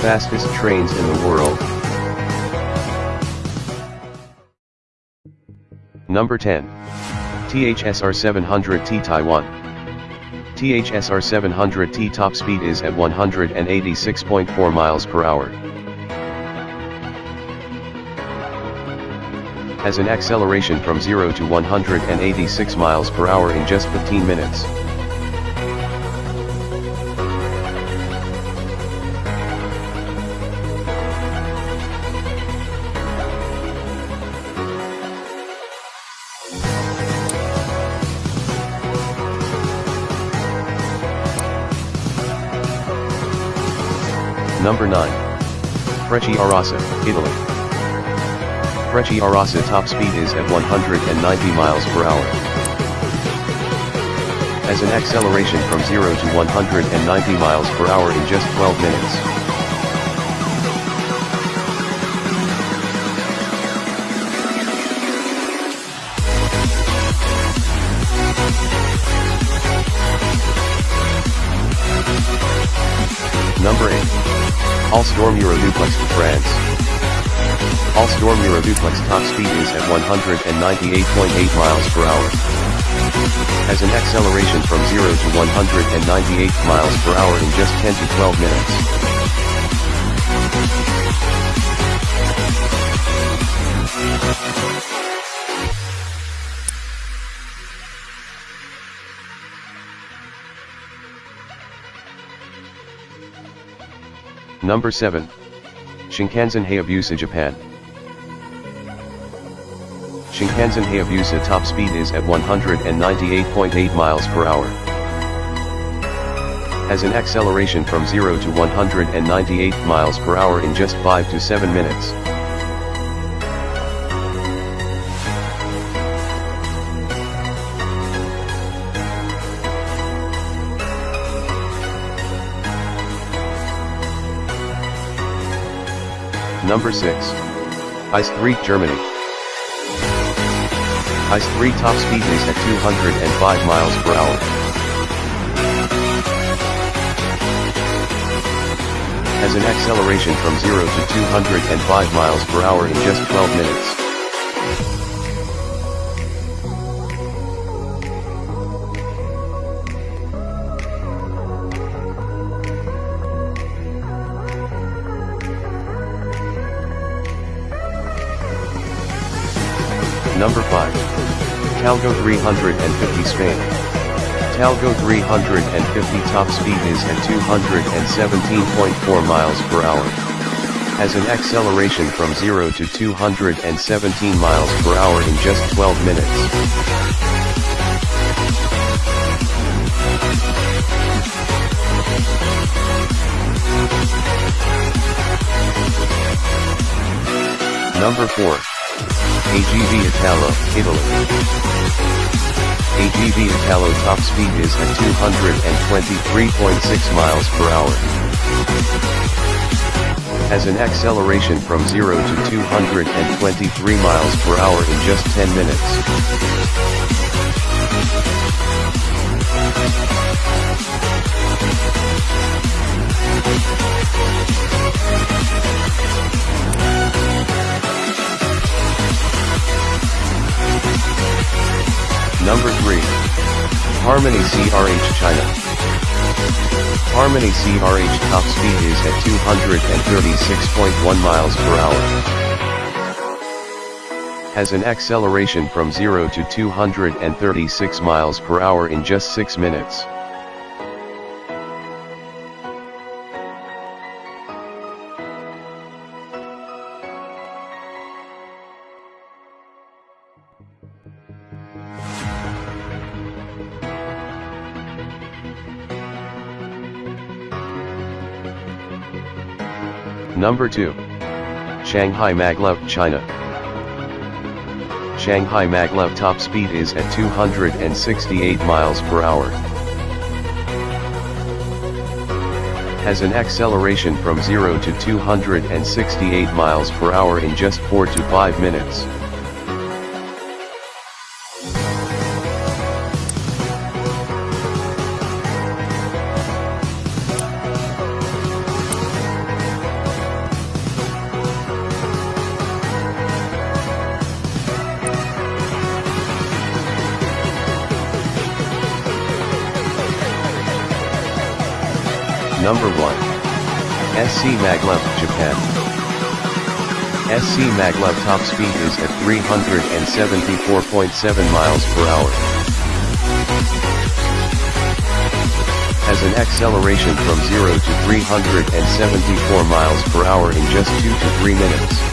Fastest trains in the world. Number 10. THSR 700T Taiwan. THSR 700T top speed is at 186.4 miles per hour. Has an acceleration from 0 to 186 miles per hour in just 15 minutes. Number 9. arasa Italy. Frecciarossa top speed is at 190 miles per hour. As an acceleration from 0 to 190 miles per hour in just 12 minutes. Alstom Euroduplex to France. Alstom Euroduplex top speed is at 198.8 miles per hour. Has an acceleration from 0 to 198 miles per hour in just 10 to 12 minutes. Number 7. Shinkansen Hayabusa Japan. Shinkansen Hayabusa top speed is at 198.8 miles per hour. Has an acceleration from 0 to 198 miles per hour in just 5 to 7 minutes. Number 6. ICE 3 Germany. ICE 3 top speed is at 205 miles per hour. Has an acceleration from 0 to 205 miles per hour in just 12 minutes. Number 5. Talgo 350 Spain. Talgo 350 top speed is at 217.4 miles per hour. Has an acceleration from 0 to 217 miles per hour in just 12 minutes. Number 4. AGV Italo, Italy. AGV Italo top speed is at 223.6 miles per hour. Has an acceleration from 0 to 223 miles per hour in just 10 minutes. Harmony CRH China. Harmony CRH top speed is at 236.1 miles per hour. Has an acceleration from 0 to 236 miles per hour in just 6 minutes. Number 2. Shanghai Maglev, China. Shanghai Maglev top speed is at 268 miles per hour. Has an acceleration from 0 to 268 miles per hour in just 4 to 5 minutes. Number 1. SC Maglev, Japan. SC Maglev top speed is at 374.7 miles per hour. Has an acceleration from 0 to 374 miles per hour in just 2 to 3 minutes.